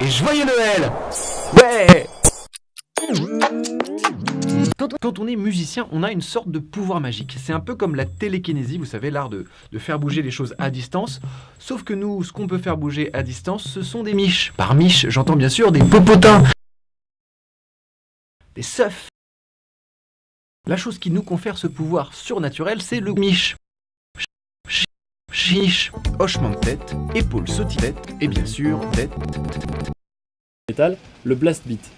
et joyeux Noël Ouais quand, on est musicien, on a une sorte de pouvoir magique. C'est un peu comme la télékinésie, vous savez, l'art de, de, faire bouger les choses à distance. Sauf que nous, ce qu'on peut faire bouger à distance, ce sont des miches. Par miches, j'entends bien sûr des popotins, des seufs. La chose qui nous confère ce pouvoir surnaturel, c'est le miche. Chiche, hochement de tête, épaule sautillette, et bien sûr, tête. Métal, le blast beat.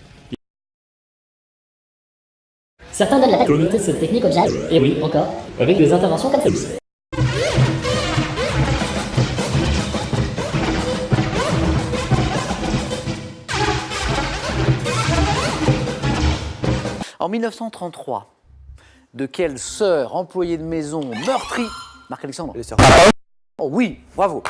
Certains donnent la paternité de cette technique au jazz, et oui, encore, avec des interventions comme celle-ci. En 1933, de quelle sœur employée de maison meurtrie Marc-Alexandre oui, bravo